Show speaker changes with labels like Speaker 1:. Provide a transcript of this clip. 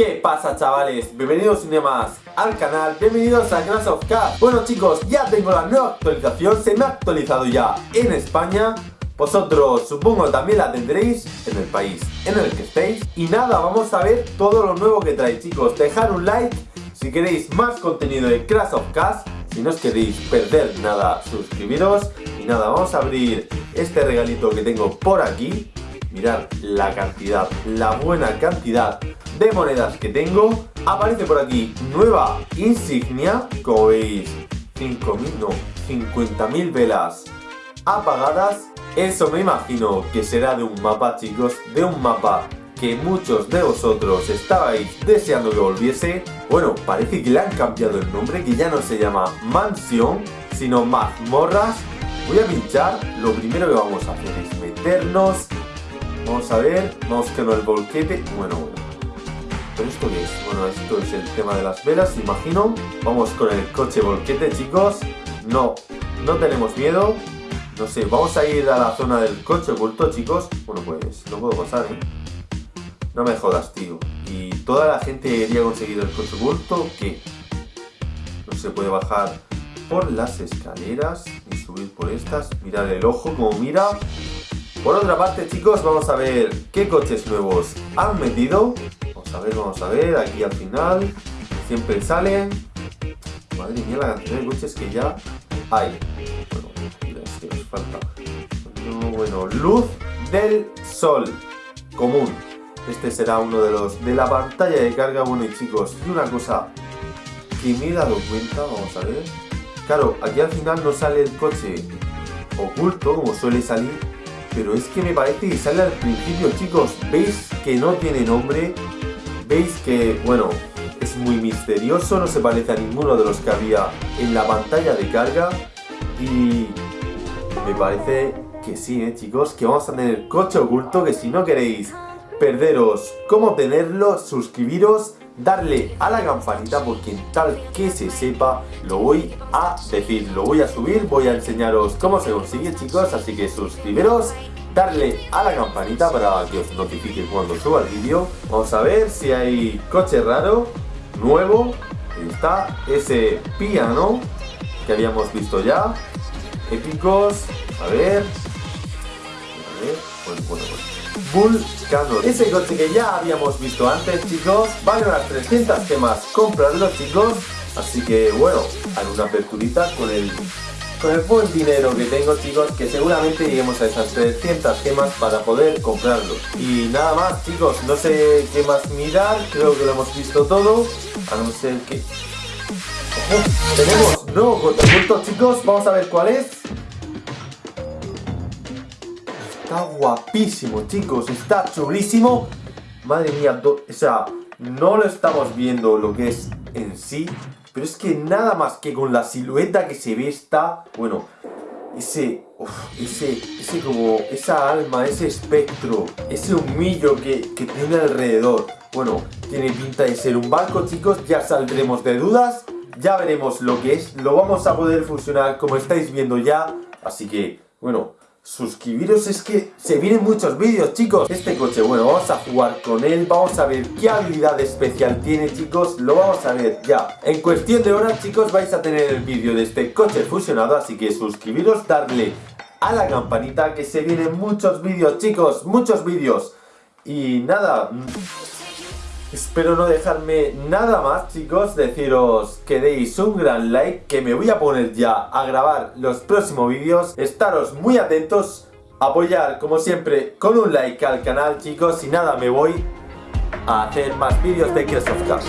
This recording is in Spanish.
Speaker 1: ¿Qué pasa chavales? Bienvenidos un día más al canal, bienvenidos a Clash of Cars Bueno chicos, ya tengo la nueva actualización, se me ha actualizado ya en España. Vosotros supongo también la tendréis en el país en el que estéis. Y nada, vamos a ver todo lo nuevo que trae chicos. Dejar un like si queréis más contenido de Clash of Cars Si no os queréis perder nada, suscribiros. Y nada, vamos a abrir este regalito que tengo por aquí Mirad la cantidad, la buena cantidad de monedas que tengo. Aparece por aquí nueva insignia, como veis, 5.000, no, 50.000 velas apagadas. Eso me imagino que será de un mapa, chicos, de un mapa que muchos de vosotros estabais deseando que volviese. Bueno, parece que le han cambiado el nombre, que ya no se llama mansión, sino mazmorras. Voy a pinchar, lo primero que vamos a hacer es meternos. Vamos a ver, vamos con el volquete. Bueno, bueno, esto qué es? Bueno, esto es el tema de las velas, imagino. Vamos con el coche volquete, chicos. No, no tenemos miedo. No sé, vamos a ir a la zona del coche oculto, chicos. Bueno, pues, no puedo pasar, ¿eh? No me jodas, tío. ¿Y toda la gente iría a conseguir el coche oculto? ¿Qué? No se puede bajar por las escaleras y subir por estas. Mirad el ojo como mira. Por otra parte, chicos, vamos a ver qué coches nuevos han metido. Vamos a ver, vamos a ver, aquí al final siempre salen. Madre mía, la cantidad de coches que ya hay. Bueno, es que nos falta. No, bueno, luz del sol común. Este será uno de los de la pantalla de carga. Bueno, y chicos, y una cosa que me he dado cuenta, vamos a ver. Claro, aquí al final no sale el coche oculto, como suele salir, pero es que me parece que sale al principio, chicos. ¿Veis que no tiene nombre? veis que, bueno, es muy misterioso, no se parece a ninguno de los que había en la pantalla de carga y me parece que sí, ¿eh, chicos, que vamos a tener coche oculto, que si no queréis perderos cómo tenerlo, suscribiros, darle a la campanita porque tal que se sepa lo voy a decir, lo voy a subir, voy a enseñaros cómo se consigue chicos, así que suscribiros darle a la campanita para que os notifique cuando suba el vídeo. Vamos a ver si hay coche raro, nuevo. Está ese piano que habíamos visto ya. Épicos. A ver. A ver. Bueno, bueno, Vulcano. Ese coche que ya habíamos visto antes, chicos. Vale unas 300 gemas comprarlo, chicos. Así que, bueno, hay una aperturita con el con el buen dinero que tengo chicos que seguramente lleguemos a esas 300 gemas para poder comprarlo y nada más chicos no sé qué más mirar creo que lo hemos visto todo a no ser que tenemos nuevo chicos vamos a ver cuál es está guapísimo chicos está chulísimo madre mía o sea no lo estamos viendo lo que es en sí pero es que nada más que con la silueta que se ve está... Bueno, ese... ese, ese como... Esa alma, ese espectro, ese humillo que, que tiene alrededor. Bueno, tiene pinta de ser un barco, chicos. Ya saldremos de dudas. Ya veremos lo que es. Lo vamos a poder fusionar como estáis viendo ya. Así que, bueno, suscribiros es que se vienen muchos vídeos chicos. Este coche bueno vamos a jugar con él vamos a ver qué habilidad especial tiene chicos. Lo vamos a ver ya. En cuestión de horas chicos vais a tener el vídeo de este coche fusionado así que suscribiros darle a la campanita que se vienen muchos vídeos chicos muchos vídeos. Y nada Espero no dejarme nada más chicos, deciros que deis un gran like, que me voy a poner ya a grabar los próximos vídeos, estaros muy atentos, apoyar como siempre con un like al canal chicos. Y nada, me voy a hacer más vídeos de Crash of Cars.